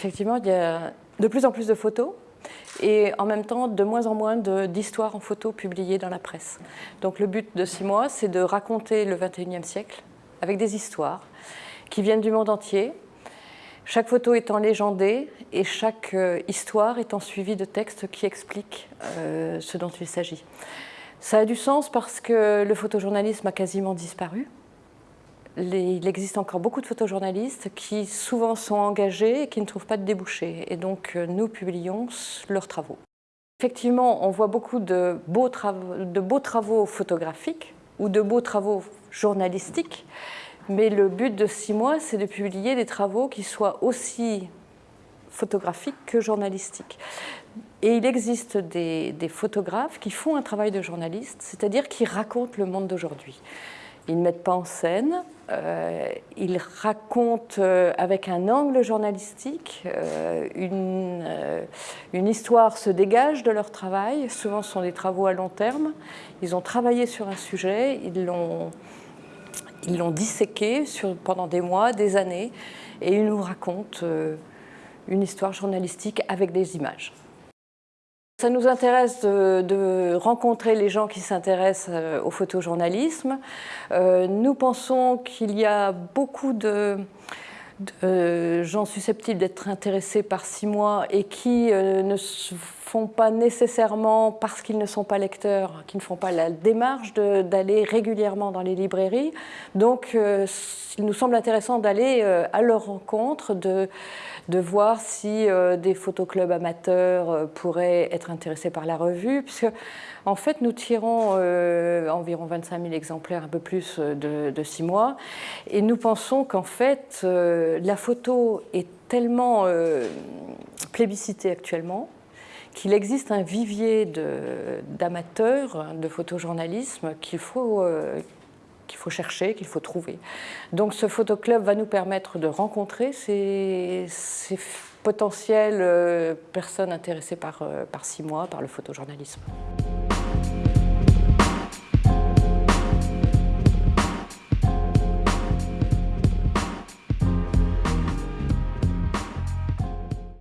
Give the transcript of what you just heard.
effectivement, il y a de plus en plus de photos et en même temps de moins en moins d'histoires en photo publiées dans la presse. Donc le but de six mois, c'est de raconter le 21e siècle avec des histoires qui viennent du monde entier, chaque photo étant légendée et chaque euh, histoire étant suivie de textes qui expliquent euh, ce dont il s'agit. Ça a du sens parce que le photojournalisme a quasiment disparu. Il existe encore beaucoup de photojournalistes qui souvent sont engagés et qui ne trouvent pas de débouchés. Et donc euh, nous publions leurs travaux. Effectivement, on voit beaucoup de beaux, de beaux travaux photographiques ou de beaux travaux journalistiques mais le but de six mois, c'est de publier des travaux qui soient aussi photographiques que journalistiques. Et il existe des, photographes qui font un travail de journaliste, c'est-à-dire qui racontent le monde d'aujourd'hui. Ils ne mettent pas en scène, euh, ils racontent euh, avec un angle journalistique, euh, une, histoire se dégage de leur travail, souvent ce sont des travaux à long terme, ils ont travaillé sur un sujet, ils l'ont disséqué pendant des mois, des années, et ils nous racontent une histoire journalistique avec des images. Ça nous intéresse de, rencontrer les gens qui s'intéressent euh, au photojournalisme. Euh, nous pensons qu'il y a beaucoup de, gens susceptibles d'être intéressés par six mois et qui ne font pas nécessairement, parce qu'ils ne sont pas lecteurs, qui ne font pas la démarche d'aller régulièrement dans les librairies. Donc, euh, il nous semble intéressant d'aller euh, à leur rencontre, de, voir si euh, des photoclubs amateurs pourraient être intéressés par la revue, puisque en fait, nous tirons environ 25 000 exemplaires, un peu plus de six mois, et nous pensons qu'en fait, la photo est tellement plébiscitée actuellement, qu'il existe un vivier d'amateurs de, photojournalisme qu'il faut, euh, qu'il faut chercher, qu'il faut trouver. Donc ce photoclub va nous permettre de rencontrer ces, potentielles euh, personnes intéressées par, euh, par six mois, par le photojournalisme.